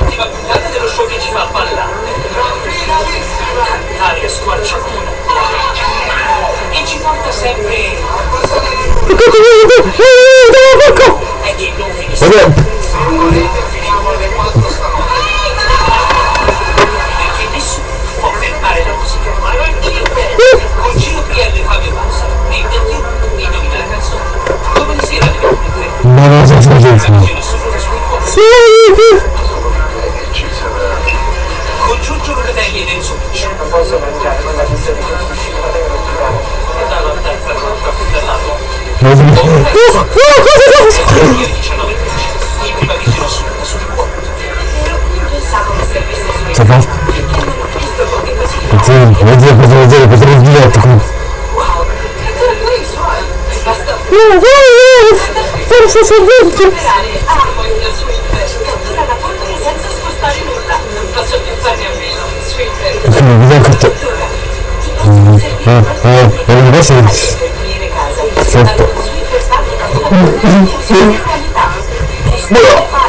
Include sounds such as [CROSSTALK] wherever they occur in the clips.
Ultima puntata dello show che ci fa ballare. Aria squarciagola. E ci porta sempre... È 23. Ma non so se è Nessuno sul con Giorgio Locatelli ed Enzo Picci. Non posso mangiare quella pizza di Andavo a fare un caffè dall'alto. Ieri 19 in prima visione assoluta sul cuore. C'è fa? Oddio, oddio, cosa vuol dire? Potrei il diretto qui. Forse sei dentro. Ok,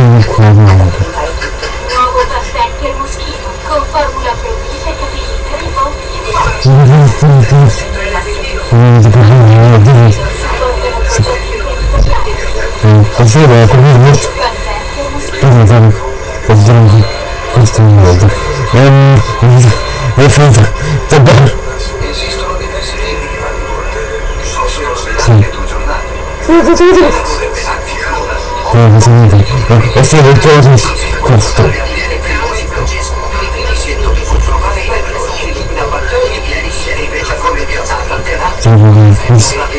sono il cuore. Così a capire Cosa fare? Vediamo questo è un modo. È finita. Bene. Esistono diversi tipi di. Possono Sì. svegliare due giornate. Sì, sì, sì, sì. Alterata. Sì, sì, sì, sì.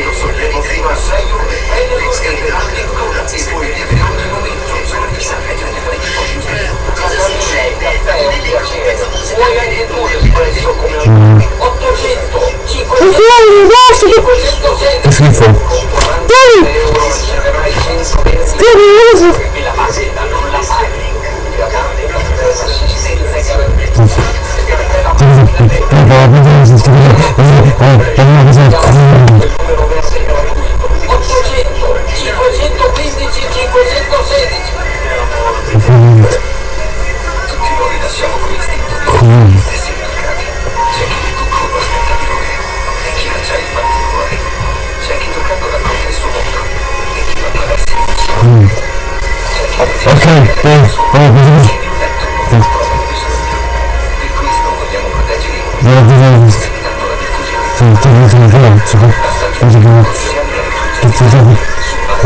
Lo sorveglio fino a 6 ore. Le scriverà addirittura poi viene ogni momento. Chissà che gente Cosa succede? Vuoi Ok, eh, eh, vediamo.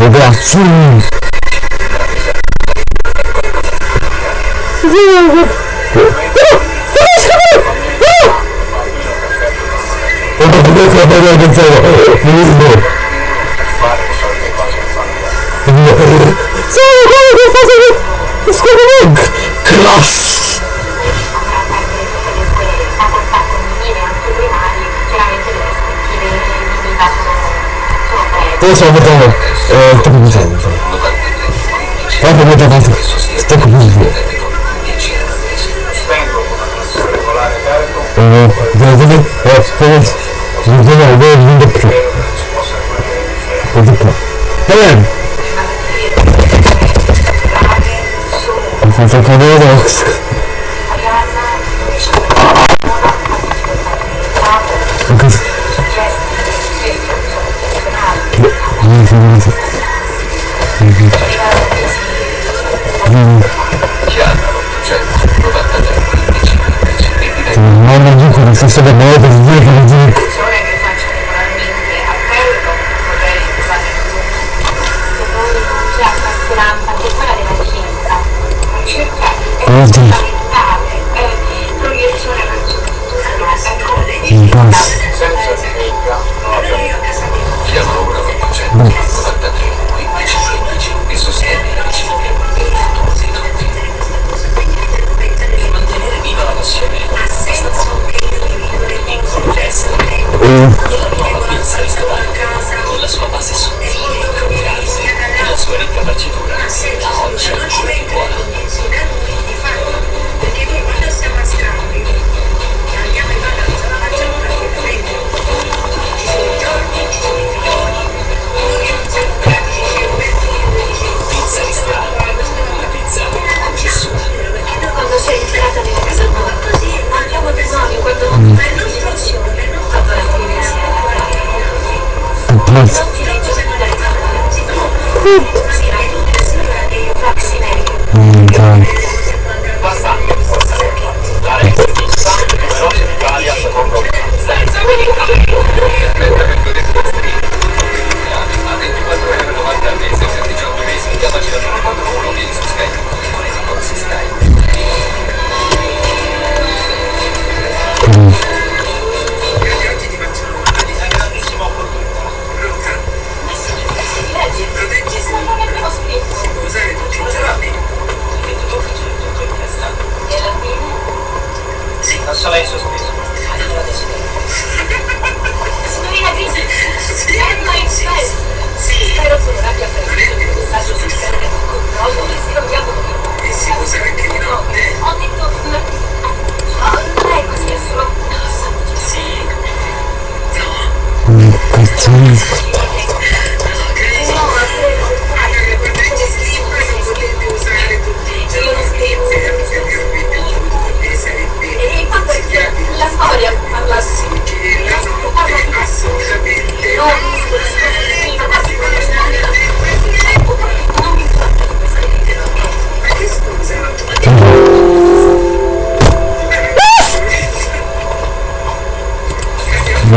Le braccia. Oh, ma come fai a parlare con te? Benissimo. Sono quello che fa Scusa, Cross! Poi sono venuto, eh, sto cominciando. Guarda come da parte, sto cominciando. Eh, devo vedere, eh, poi, devo vedere, devo vedere più. Vedo più. Bene! Ho fatto cadere, Ok. Sì, sì, sì. Chiama l'893 15 15 e Non mi dico che sto da me per dire che mi dico. persone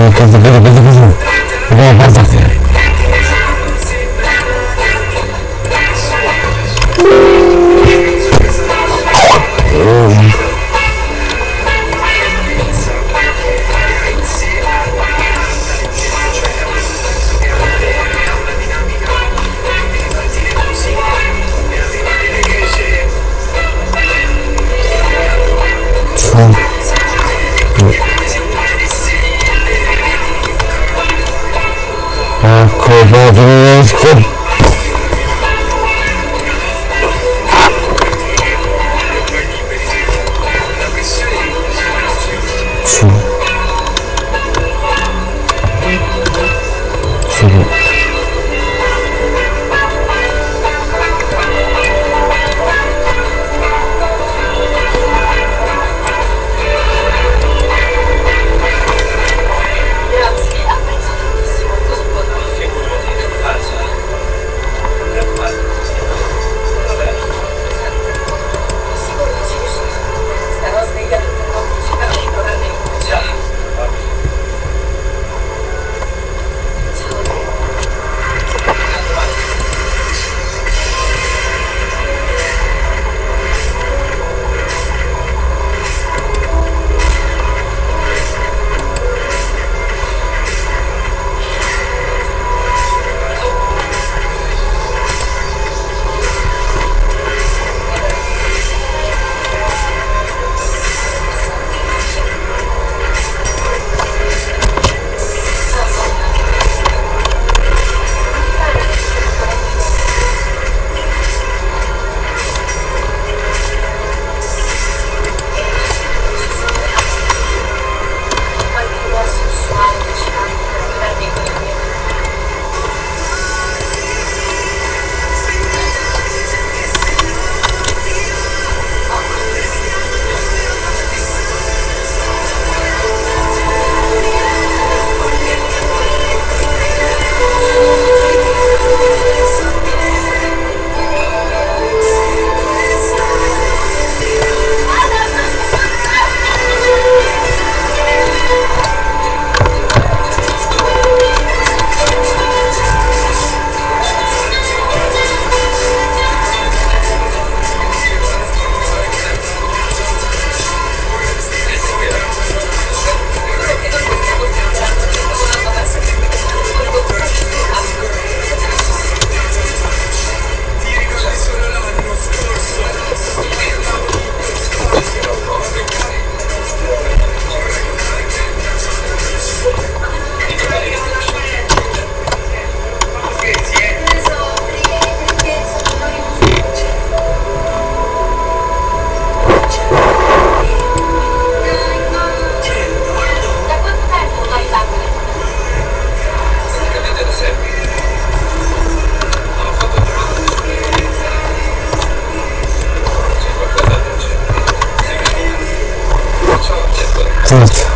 别走别走别走别走你帮我放 Вот.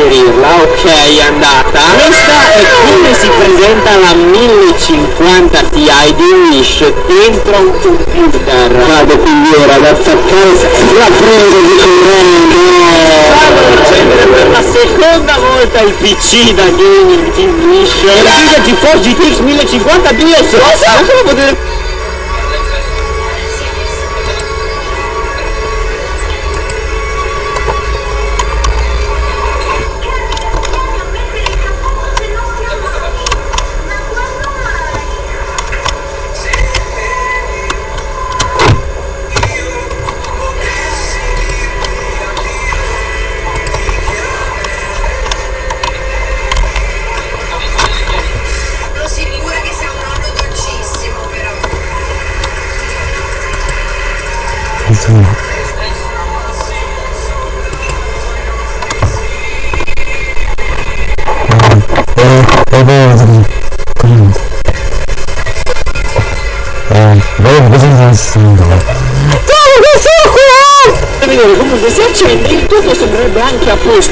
A reinserirla ok è andata. Questa è come si presenta la 1050 Ti di Wish dentro un computer. Vado quindi ora ad attaccare la prego di accendere per la seconda volta il PC da gaming Team Wish. Nvidia GeForce GTX 1050 BIOS cosa? come potete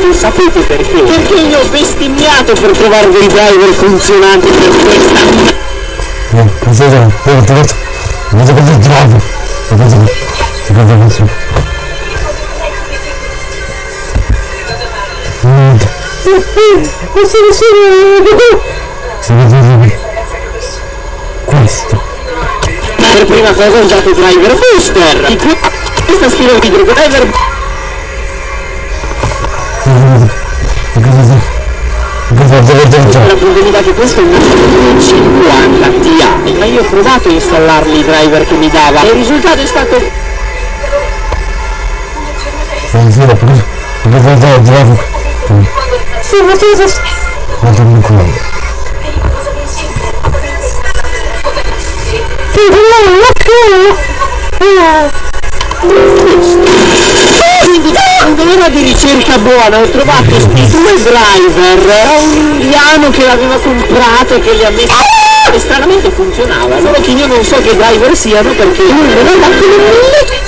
posto sapete perché? perché io ho bestemmiato per trovare dei driver funzionanti per questa Eh, cos'è? Eh, ho trovato. Ho trovato il driver. Ho trovato. Ho trovato. Questo per prima cosa ho usato driver booster questa scrive video driver la convenuta che questo è un 50 Ti ma io ho provato a installarli i driver che mi dava. E il risultato è stato Non so, perché ho trovato il driver. Sì, ma tu sei... Ma quindi da di ricerca buona ho trovato questi due driver eh, un indiano che l'aveva comprato e che li ha messi ah! e stranamente funzionava solo che io non so che driver siano perché non ho dato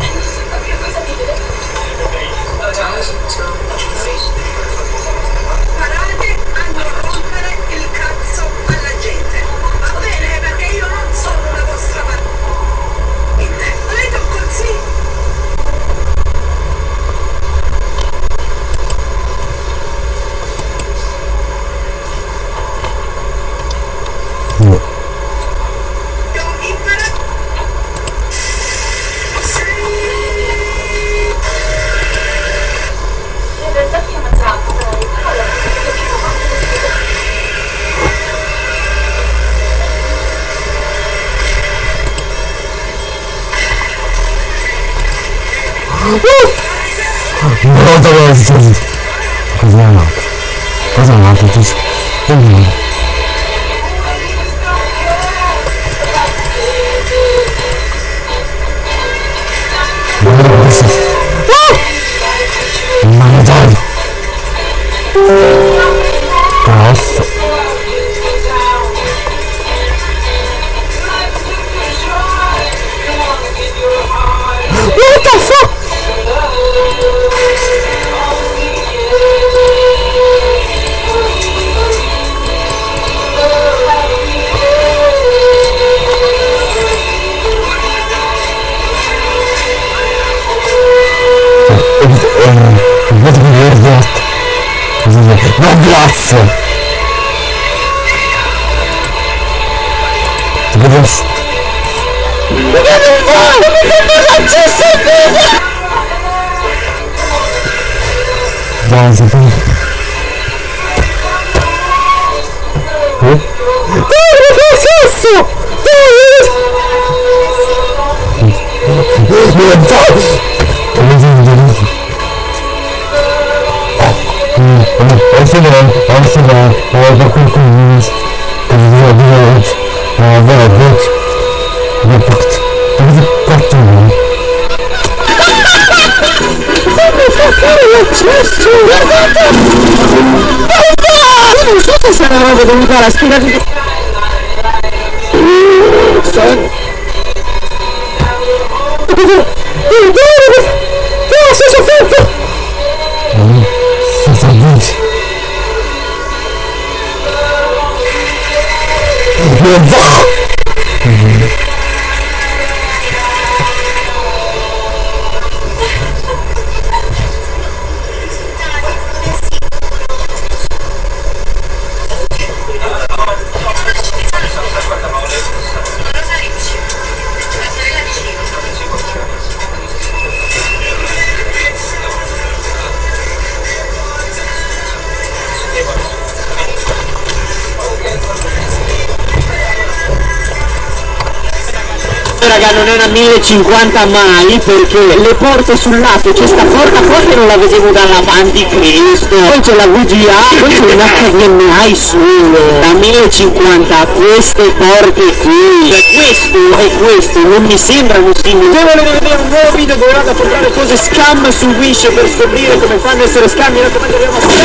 raga non è una 1050 mai perché le porte sul lato c'è sta porta che non la vedevo dall'avanti Cristo. Poi c'è la VGA poi c'è un HDMI solo la 1050 queste porte qui. Cioè questo e questo non mi sembrano simili. Se volete vedere un nuovo video dove vado a comprare cose scam su Wish per scoprire come fanno essere scam mi raccomando abbiamo sempre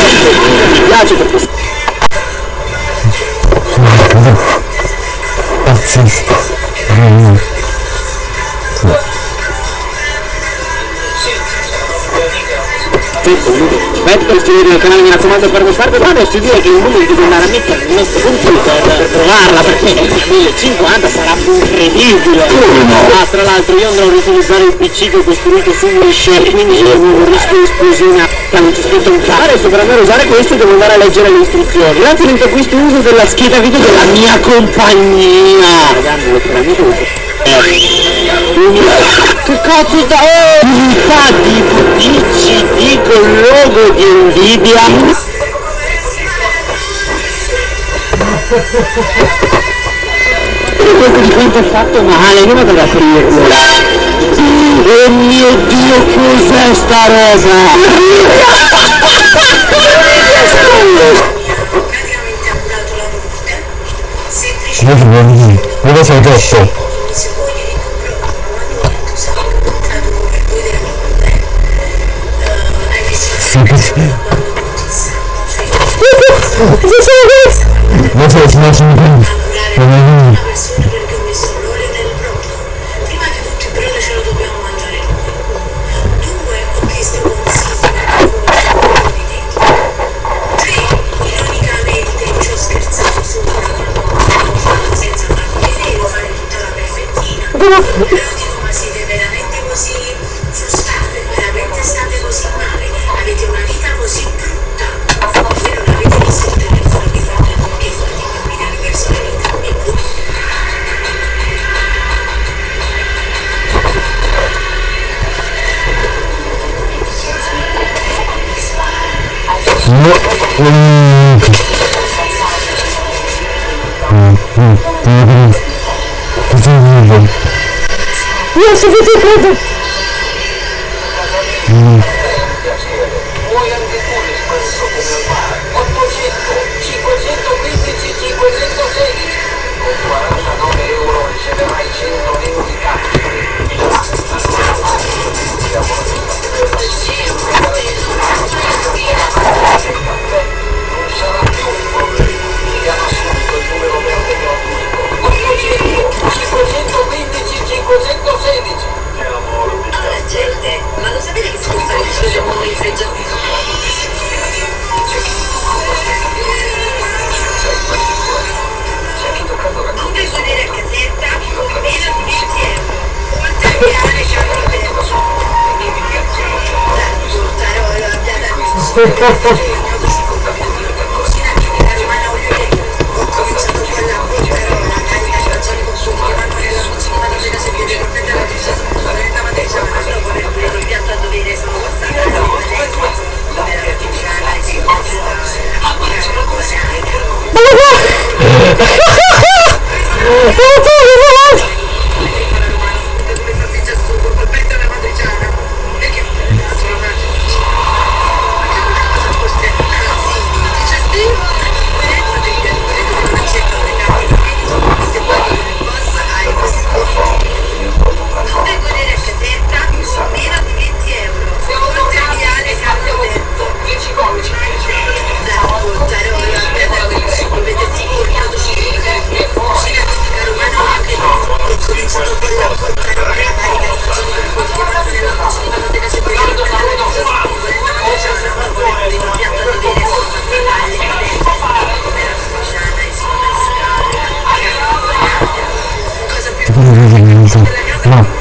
mi piace perché Pazzesco. Per iscrivervi al canale mi raccomando per mostrarvi ma adesso direi che il numero devo andare a mettere il nostro computer per provarla perché il 1050 sarà incredibile. Ah tra l'altro io andrò a riutilizzare il pc che ho costruito su Wish quindi c'è un rischio di esplosione non c'è scritto un cazzo per andare a usare questo devo andare a leggere le istruzioni. Grazie a questo uso della scheda video della mia compagnia. Ragazzi letteralmente che cazzo oh, unità di DCD con logo di Nvidia questo di è fatto male io vado ad aprirlo oh mio dio cos'è sta roba? Io voglio dire, dove sei troppo? Non so se non sono qui. Non è abbiate Cucina tipica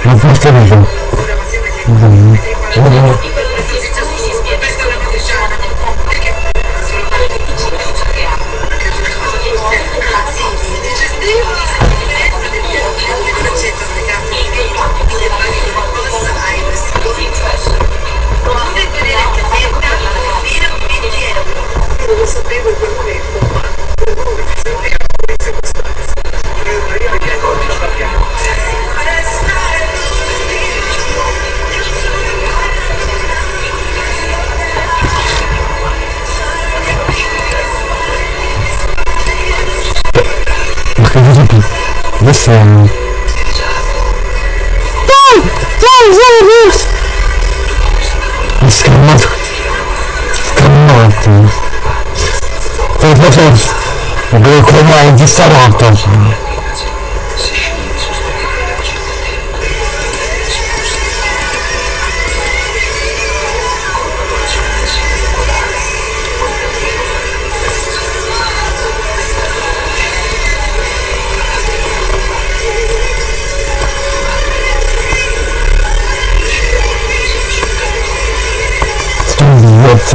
No, non posso vedere. ora ma se mi Sì. Dai! Dai, dai, dai! Mi scammato. Scammato. Per forza. Devo chiamare di stanotte.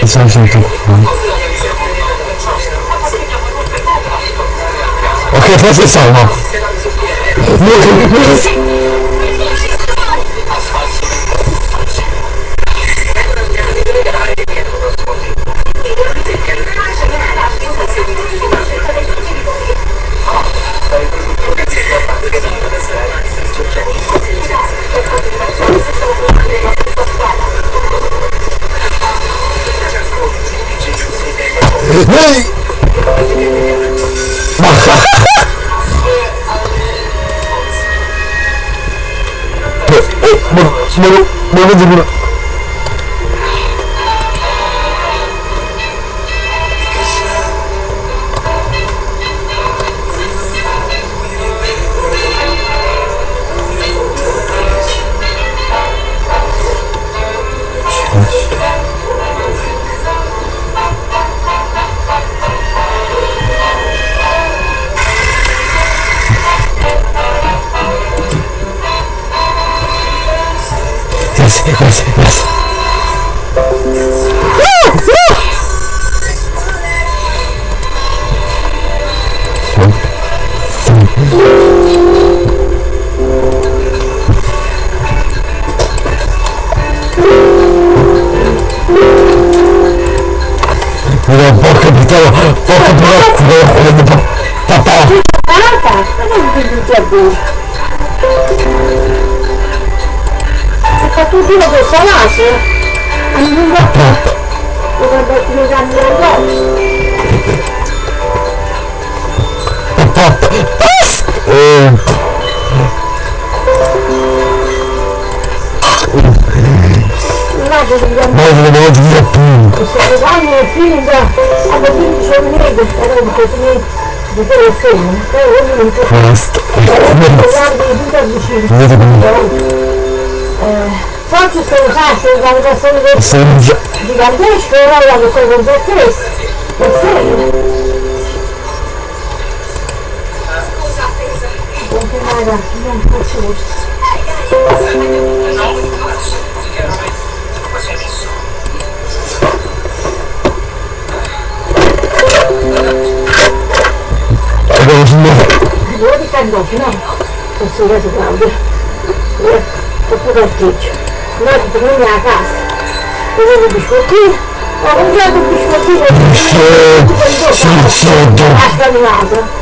你上信一个我可以开始想吗有想 sentito. Ok, forse salvo. Ehi! Ma... Ma... Ma... Ma... Ma... Yes, lo sai, se la votazione del sono già... gigantesco era la che poi con te stesso. Per sé. Continuare non faccio Abbiamo finito. Io di candoti, no? Questo reso Claudio. Oppure Noi ti torniamo a casa. Vedevo i biscottini. Ho il biscottino. Sì, sì, sì, Ha scalinato.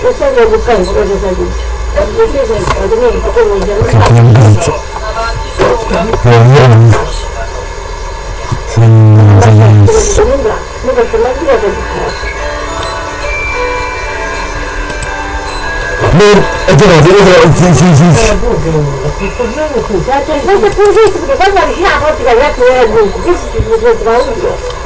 Questo è il bucano, cosa sai dice? Questo è vero, è vero, è vero, sì, sì, sì. Ma c'è il punto più giusto, perché quando avvicina la porta, ragazzi, era il punto giusto, si poteva usare.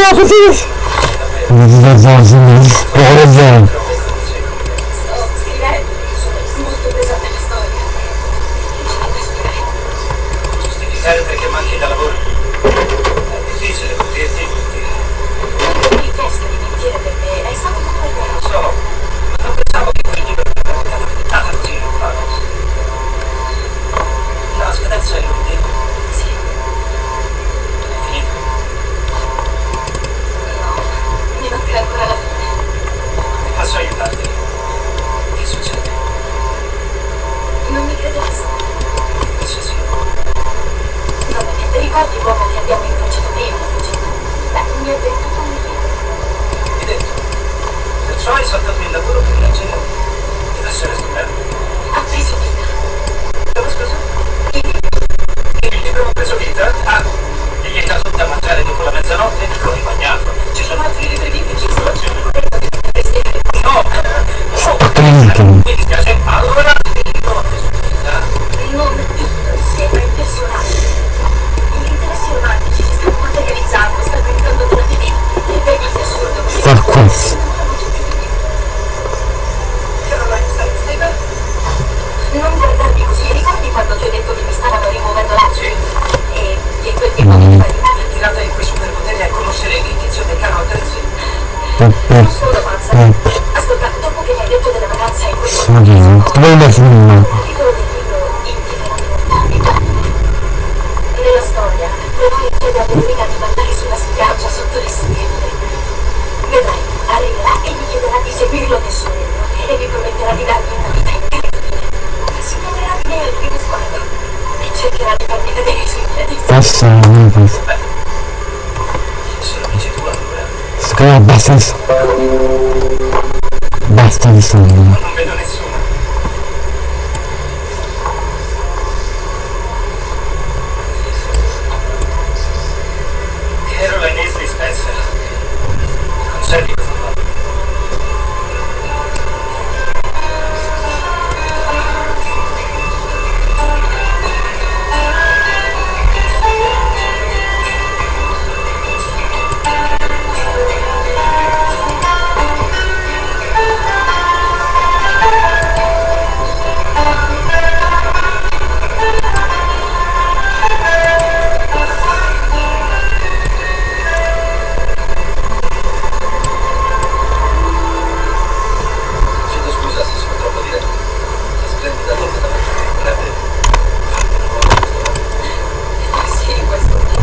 Não, não, não, não, não, não, não, não,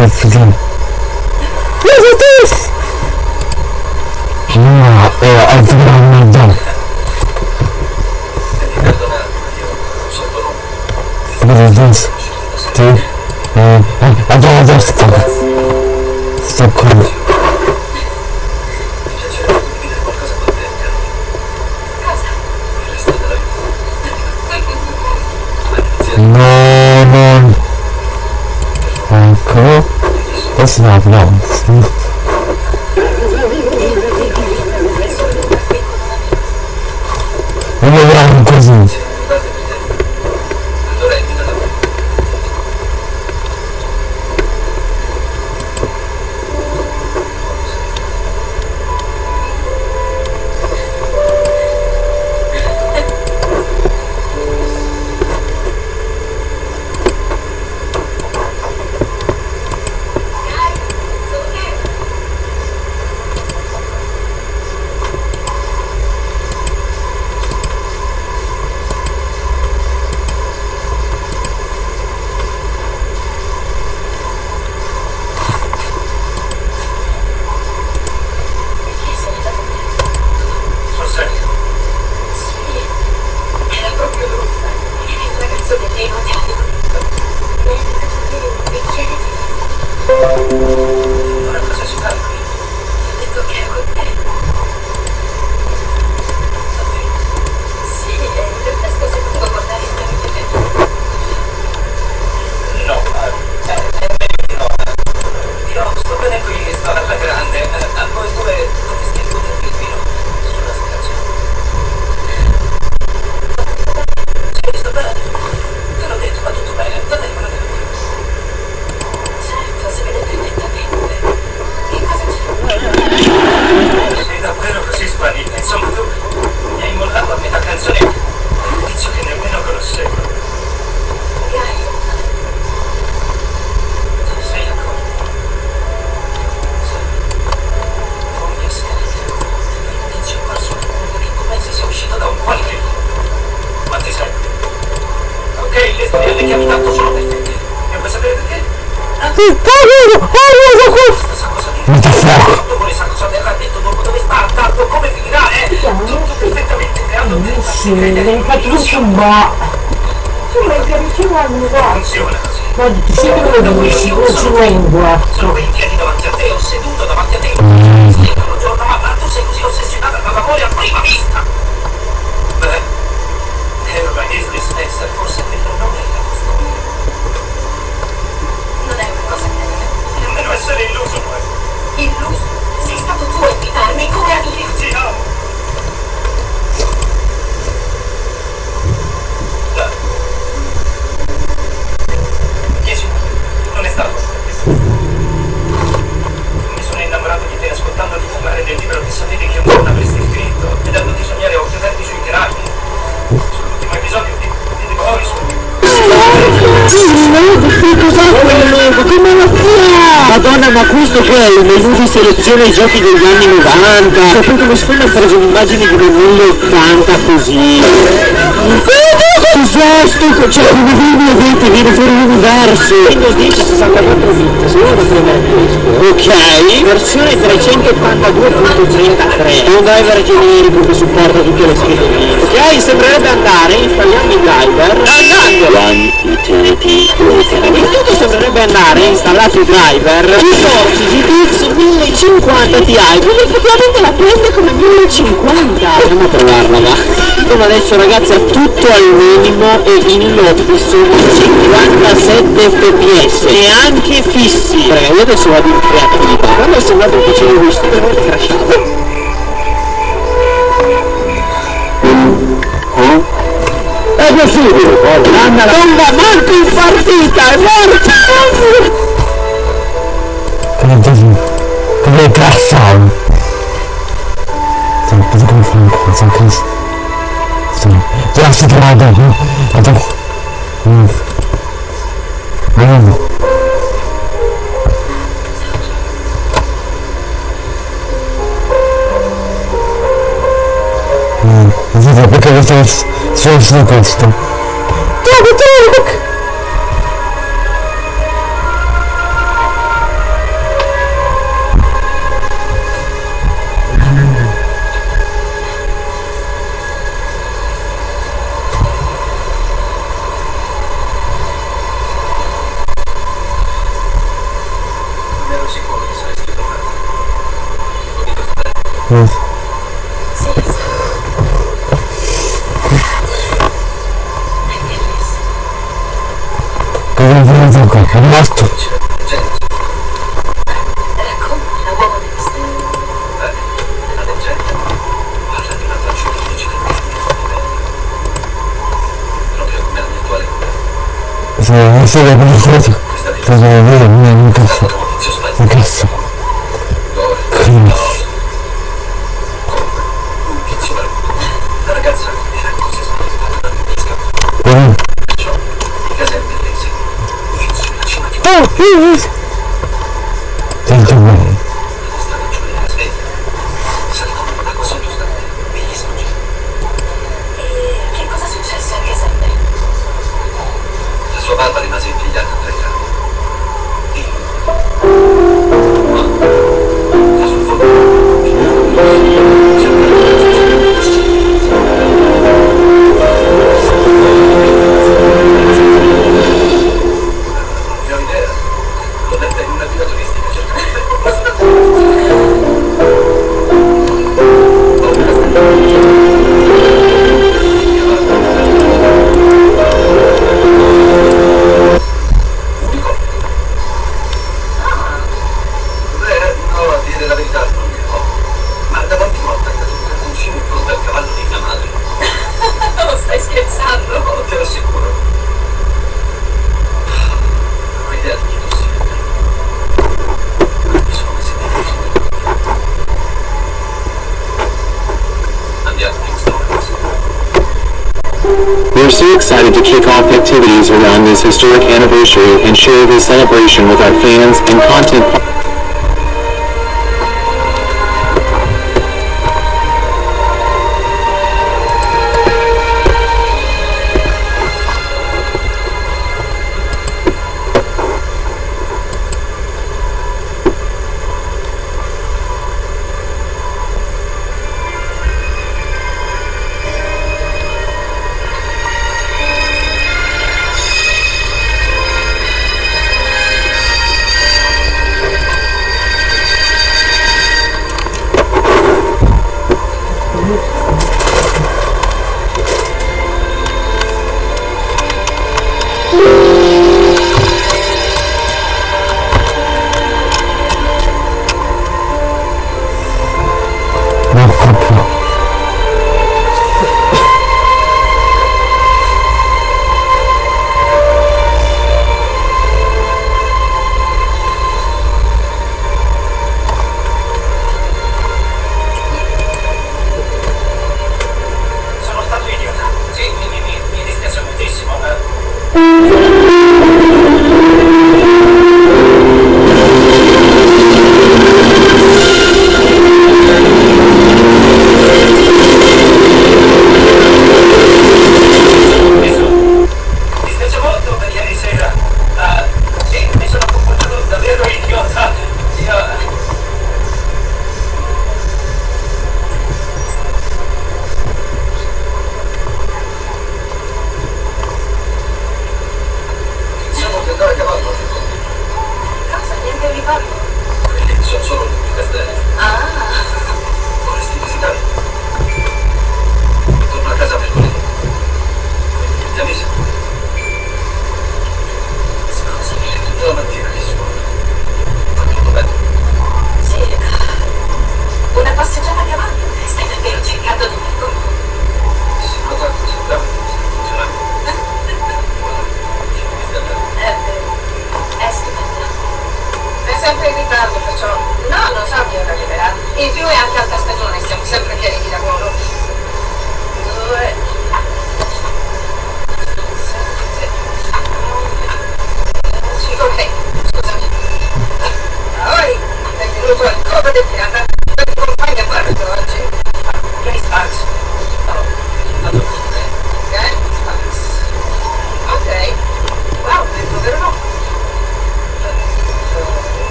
questo. Ma questo che è il menu di selezione ai giochi degli anni 90? Cioè, come se hanno preso un'immagine di 1080 così. Esausto, cioè come vedi vedete, viene fuori l'universo. Windows 10 64 bit, se uno premere questo. Ok, versione 382.33. È un driver generico che supporta tutte le schede Linux. Ok, sembrerebbe andare, installiamo il driver. Andando! One Il tutto sembrerebbe andare, installato il driver. Risorsi GTX 1050 Ti, quindi effettivamente la prende come 1050. Andiamo a provarla, va. Come adesso ragazzi ha tutto al minimo e in sono 57 fps e anche fissi. Raga, io adesso vado in creatività. Quando ho sembrato che facevo questo, per volte crashava. È possibile! Non va manco in partita, è morto! Come dici? Come? Sto cosa come fare qua? Sto cazzo. Sto. Già si chiama dopo. Dopo. Mm. Mm. Mm. Vedete perché questo solo su questo. Dopo, dopo! Non ero sicuro che saresti tornato. Mm. Cosa è venuto this historic anniversary and share this celebration with our fans and content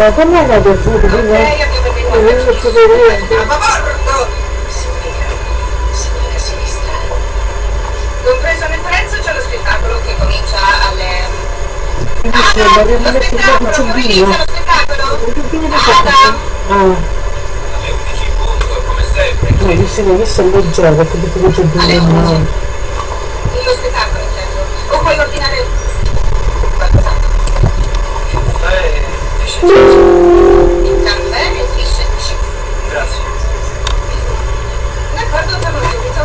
Ma come è piaciuto? Ok, Quindi abbiamo venuto è venuto su dei a bordo! Significa, significa sinistra. Compreso nel prezzo c'è lo spettacolo che comincia alle... Adam, mi lo spettacolo, un come ciubbino. inizia lo spettacolo? Adam! Ah, Alle 11 in punto, come sempre. no, questo è questo è leggero, perché che c'è Alle due 11. Lo spettacolo intendo. O puoi ordinare qualcos'altro. Eh, fish and chips. Il caffè e fish and chips. Grazie. D'accordo, torno subito.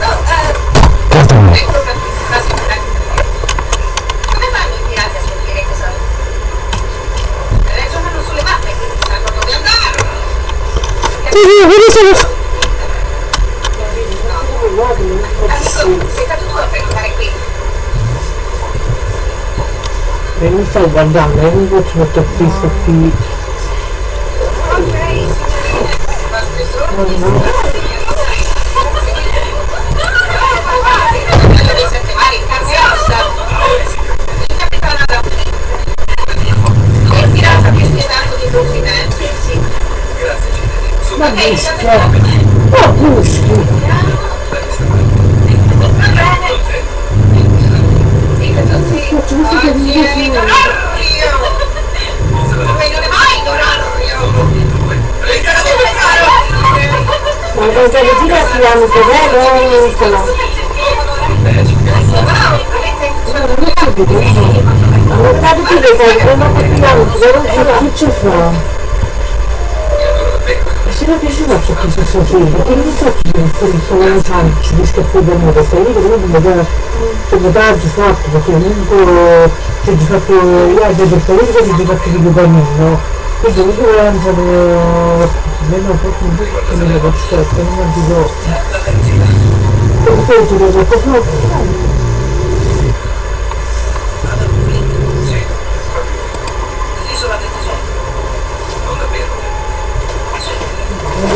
No, eh... Guardami. Ecco per quasi per Come fanno i pirati a scoprire i tesori? Ragionano sulle mappe, quindi sanno dove andare. Amico, sei stato tu a prenotare qui. E mi stai guardando, e mi faccio mettere qui su qui. Ok, signorine, i vostri sordi sono piaceva ciò che si sa che perché non so che quelli sono lontani, ci rischia a da moda, stai lì che comunque mi dà sabotaggio fatto, perché comunque c'è già fatto io già per politico di fatto di guadagnino, quindi comunque lanciano meno un po' più che mi devo stare, non dico, poi ti devo proprio, Sì, proprio. L'isola del tesoro. Non davvero. No, stop. Solo vicino. cerco di non dire, Sì, caro lo stesso. Sì. Tre settimane fa, l'indirizzo di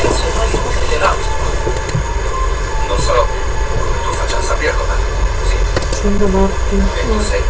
Vincenzo e noi dell'auto. Non so come tu faccia saperlo, ma sì, sono morti, e tu sei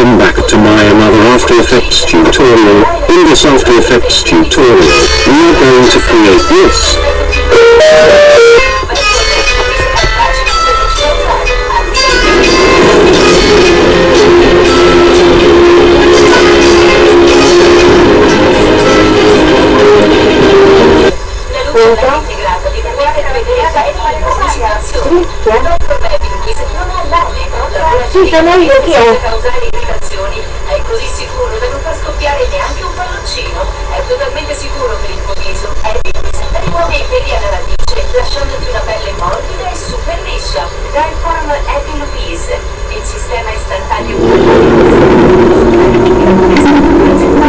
Welcome back to my another After Effects tutorial. In this After Effects tutorial, we are going to create this. Sí. lasciandoti una pelle morbida e super liscia. Dryform Happy Louise, il sistema istantaneo per la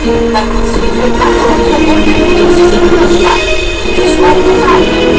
那青春，那青春，那青春，那青春，那青春，那青春。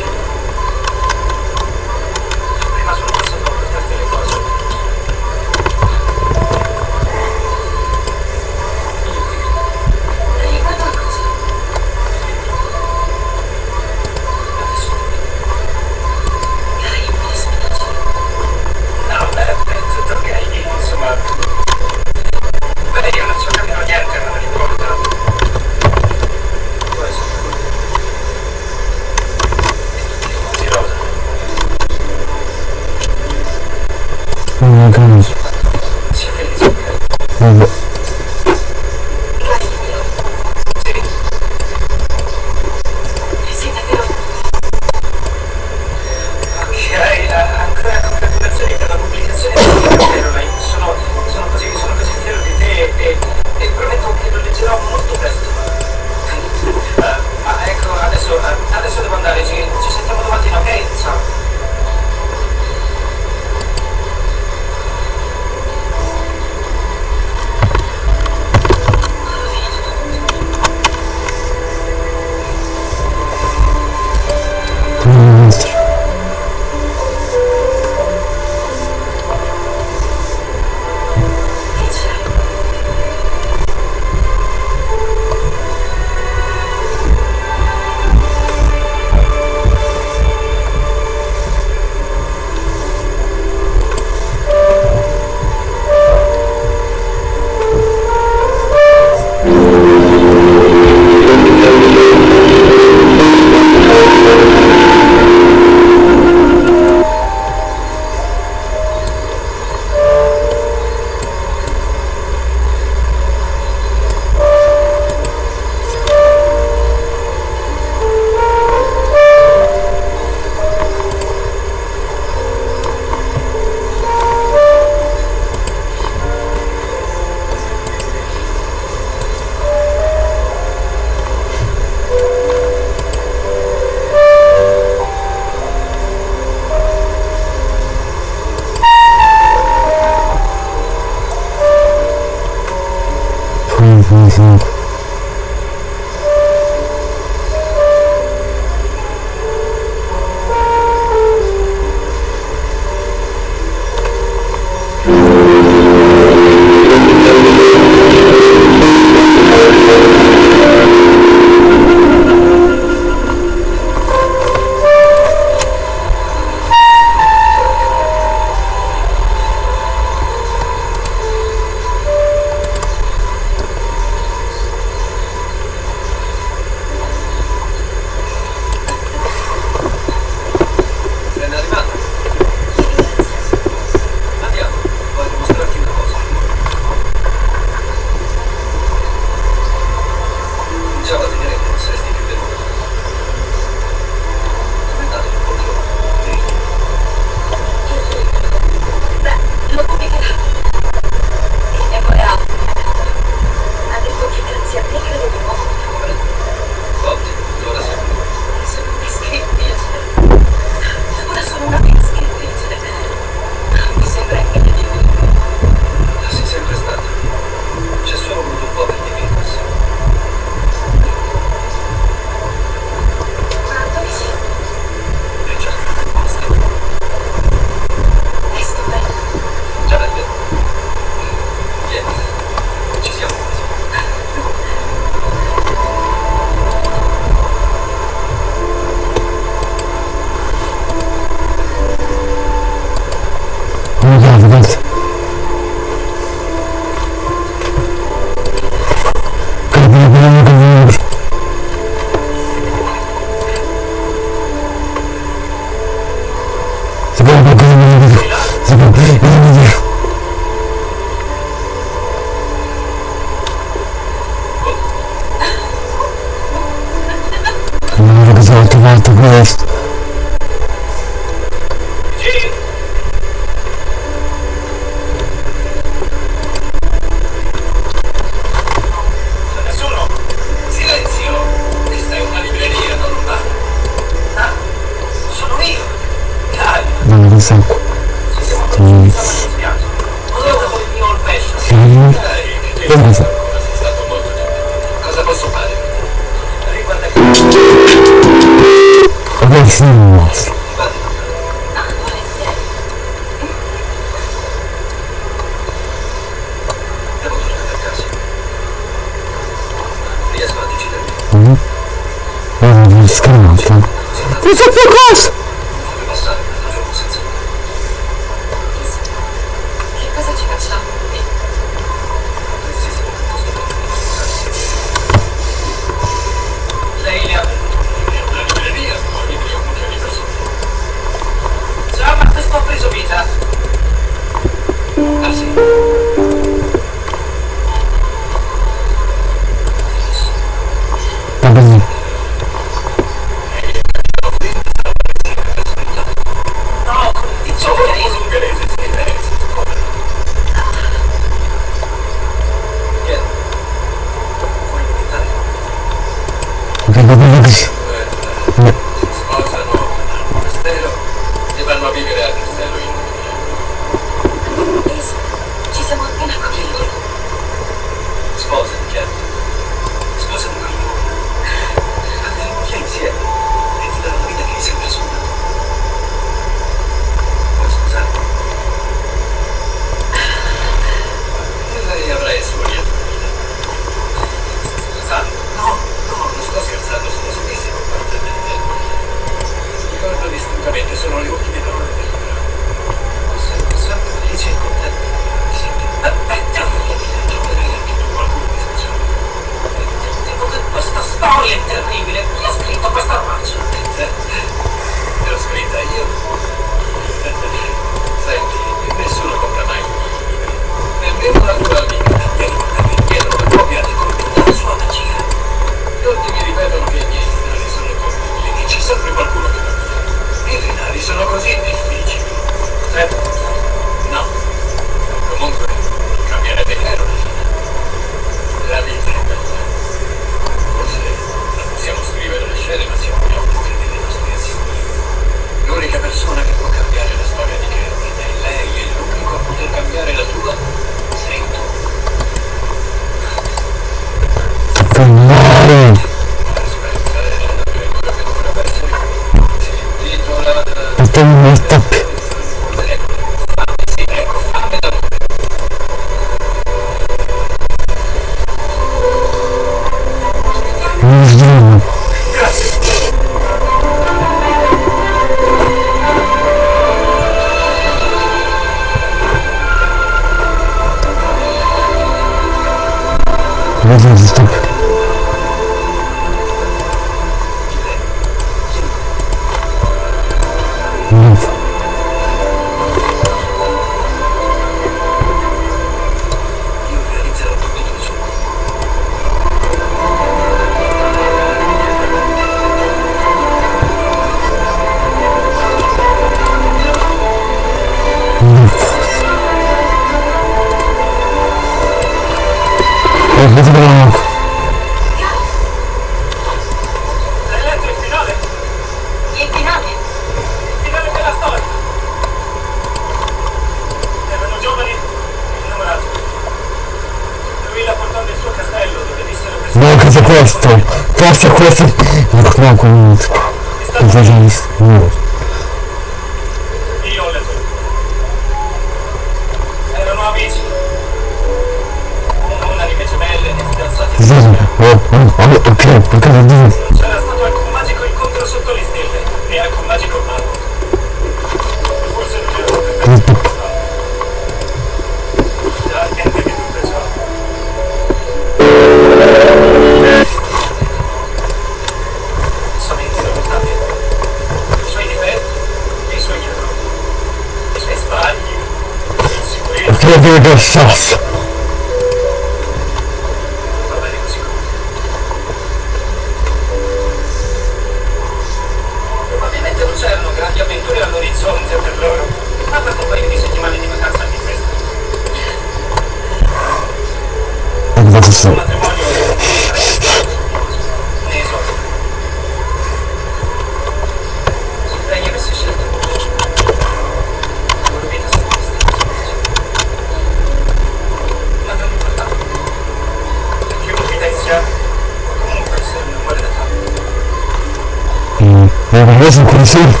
Non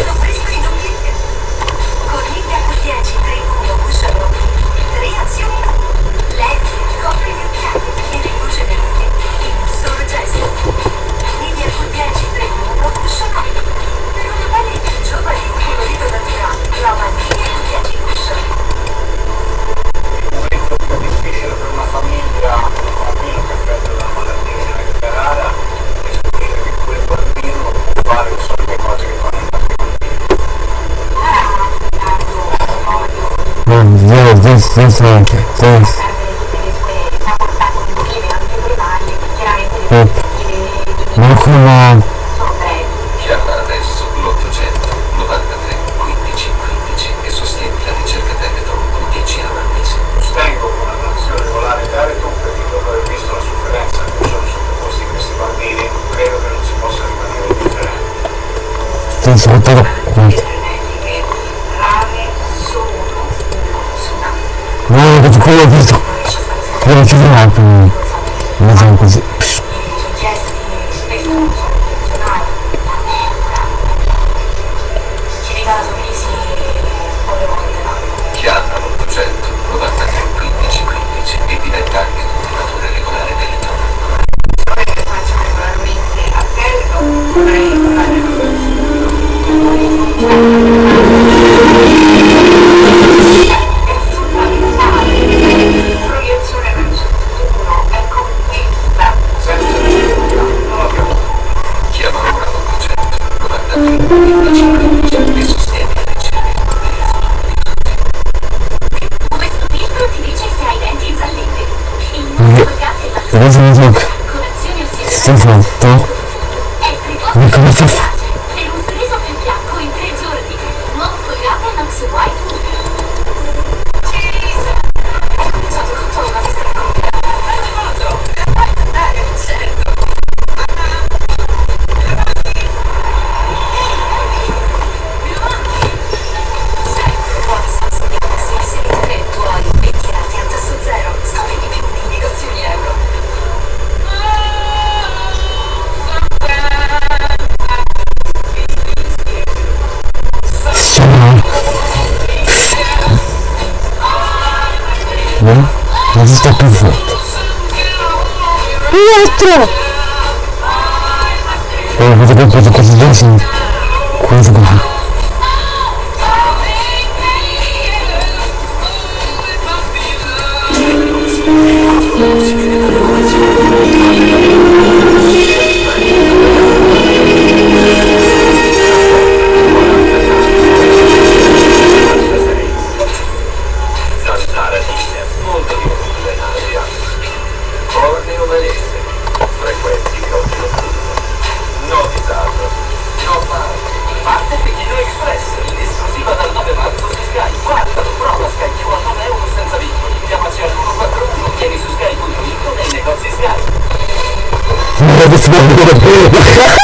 things. of his né? Mas está por volta. Eletro! Eu vou fazer uma coisa, coisa assim. Coisa barata. [LAUGHS] Facebook.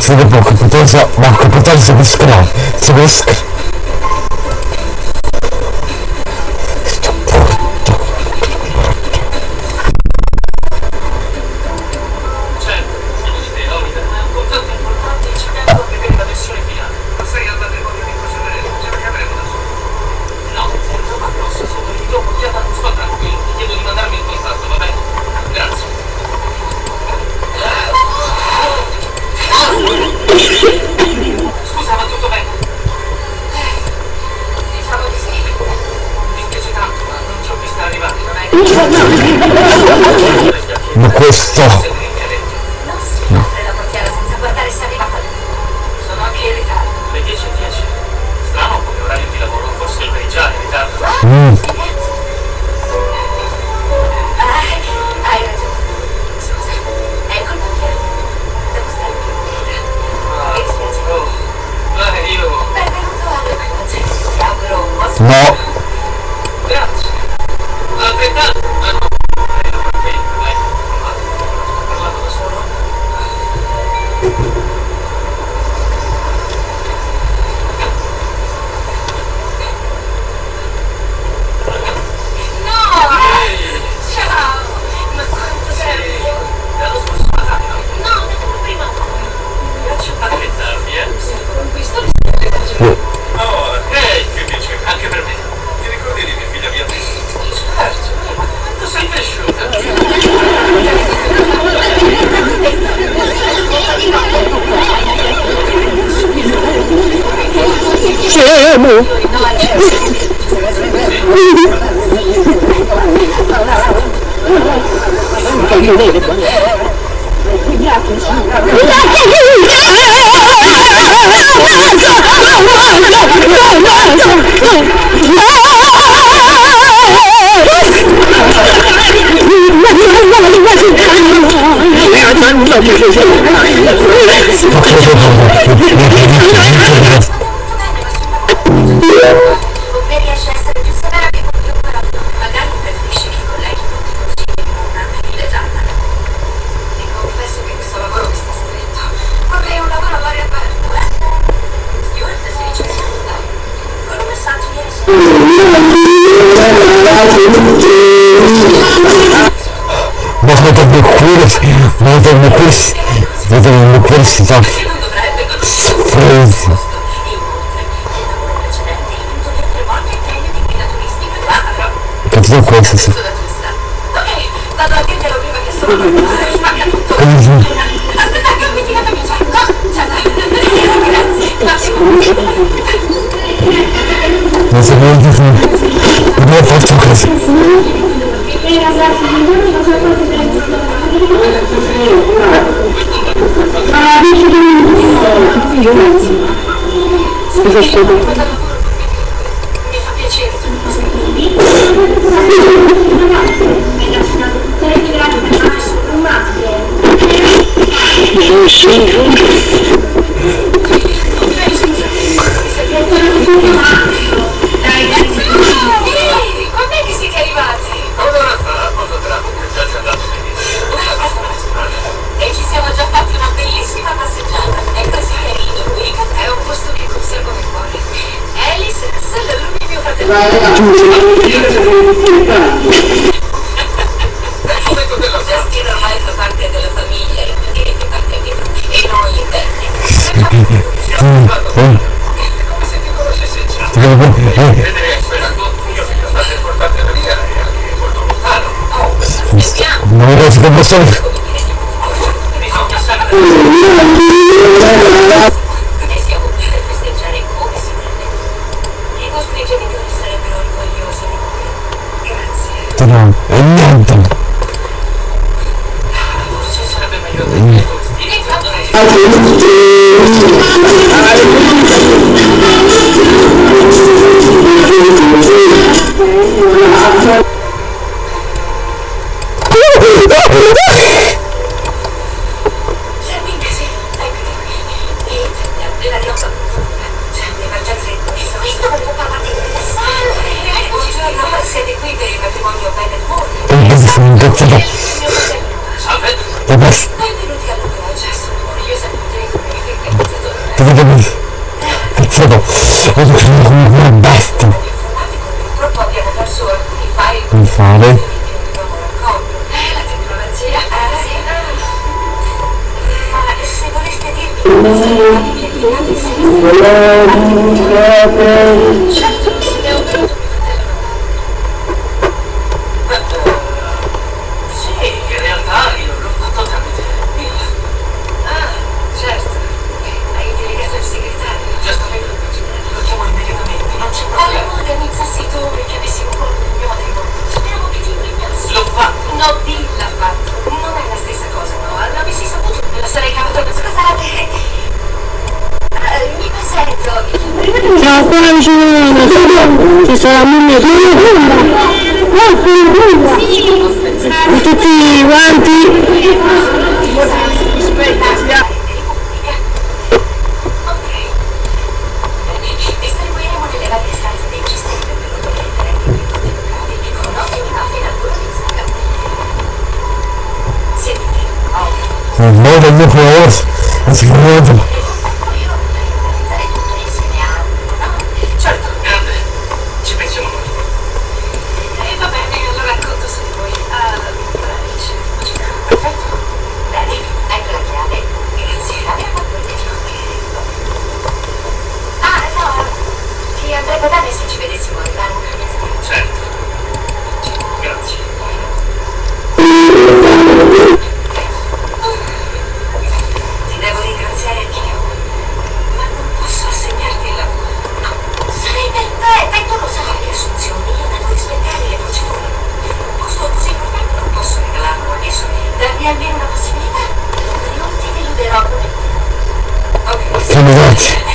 Se não, não, não, não, não, não, não, não, não, não, não, não, Ok.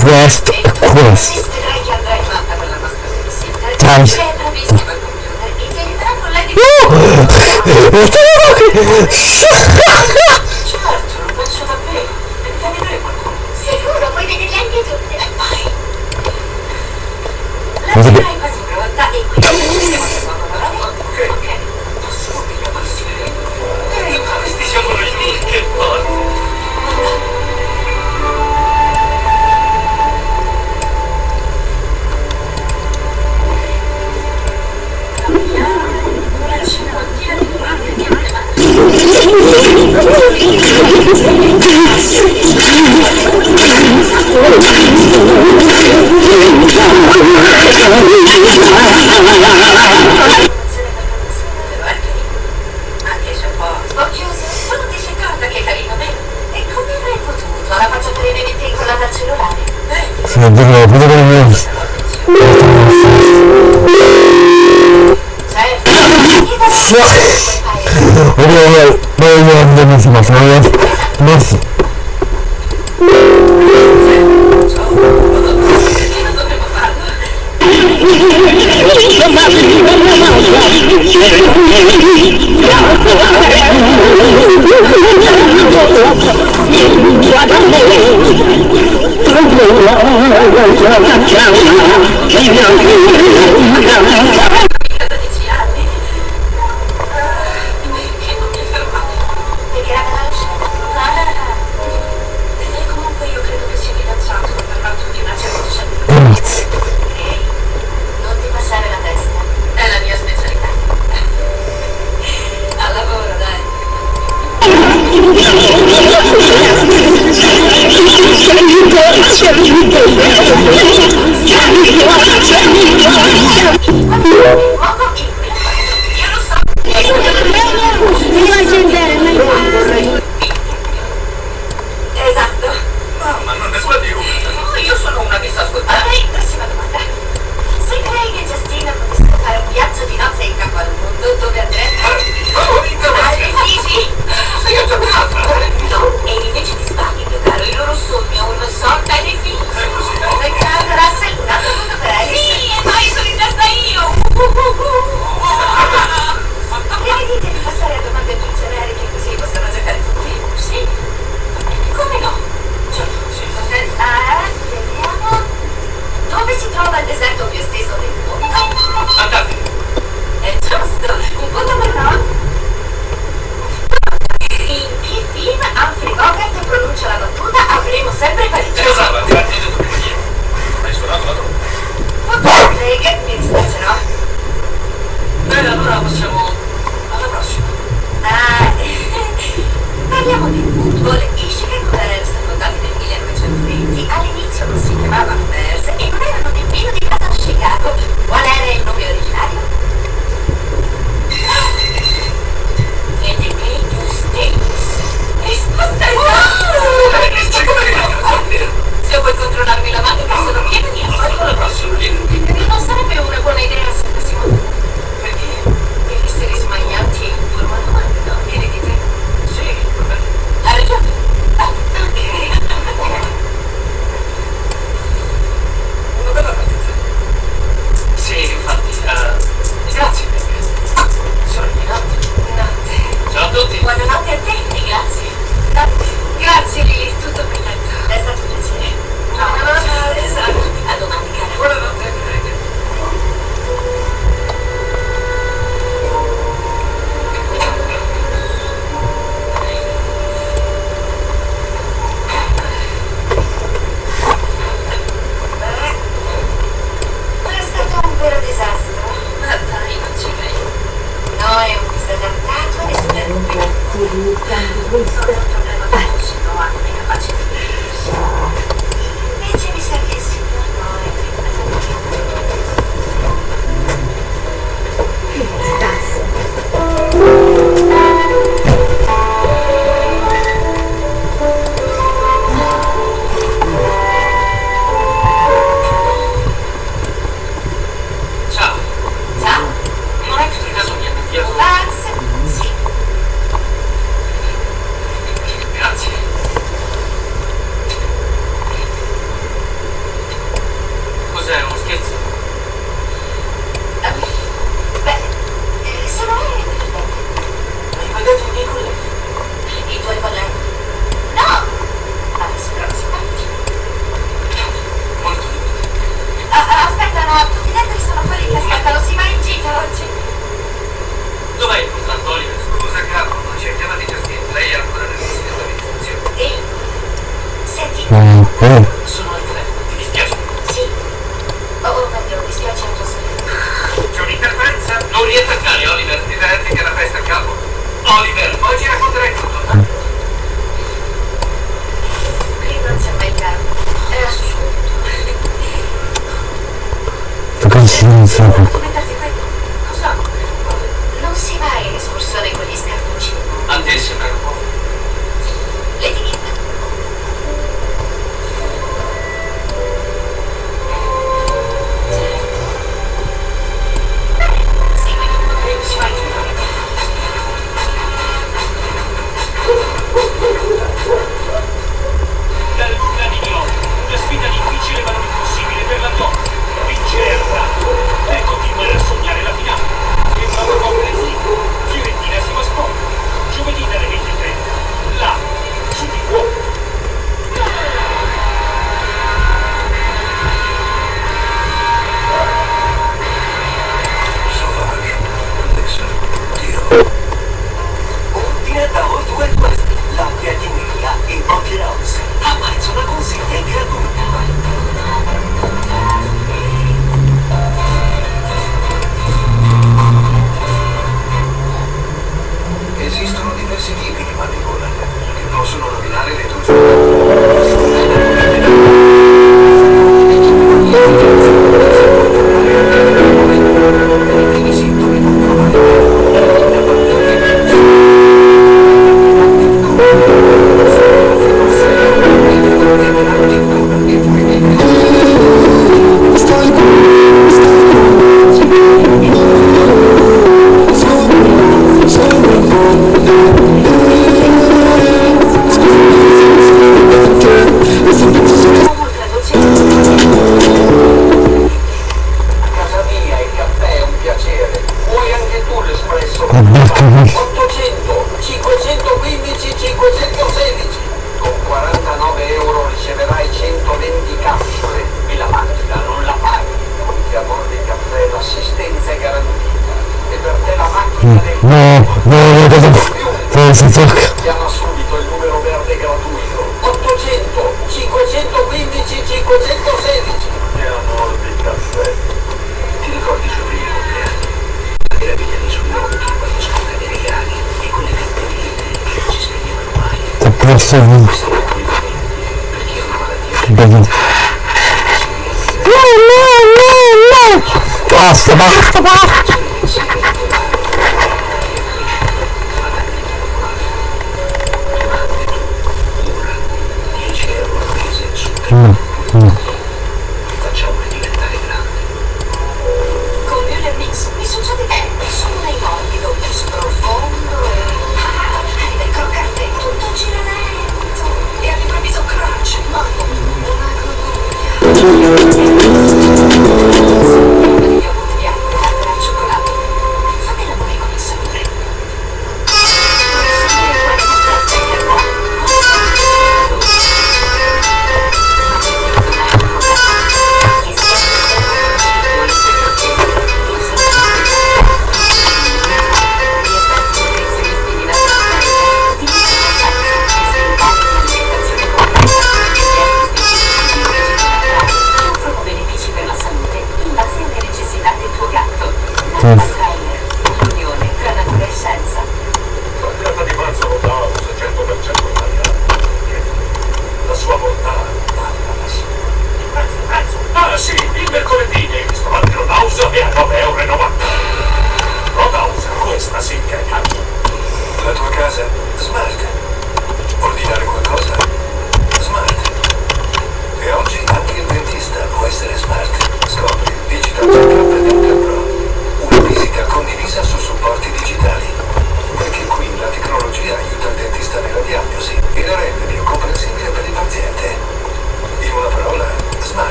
quest quest. Times. Woo! [LAUGHS] 이노래는제가가장좋아하 는.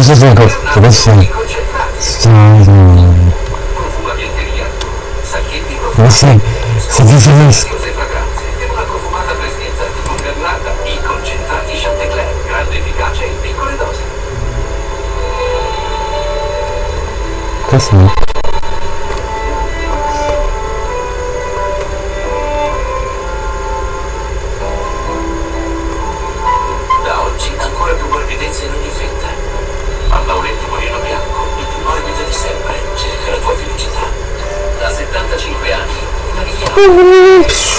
Czy się złego? Weźcie. Właśnie, chcecie się wyjść. Kosmik. Uh -huh.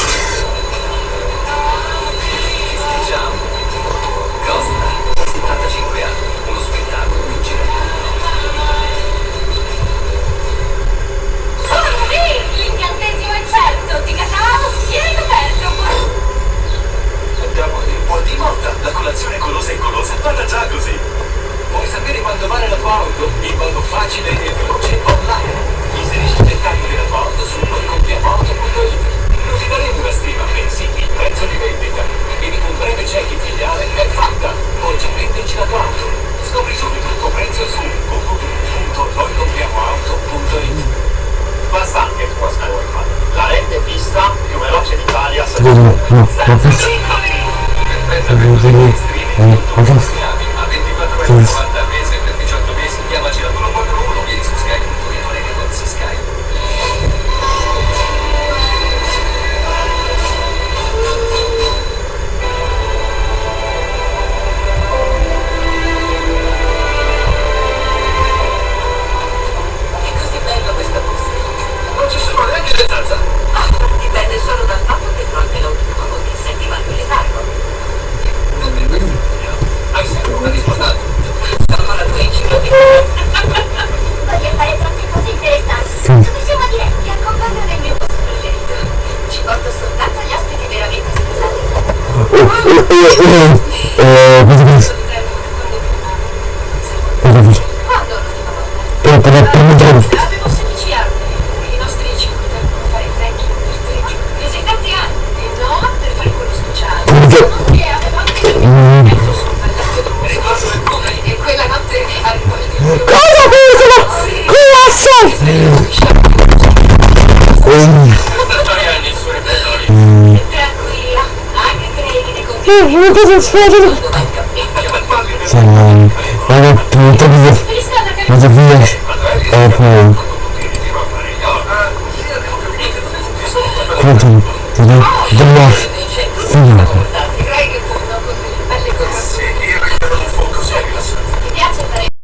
出这出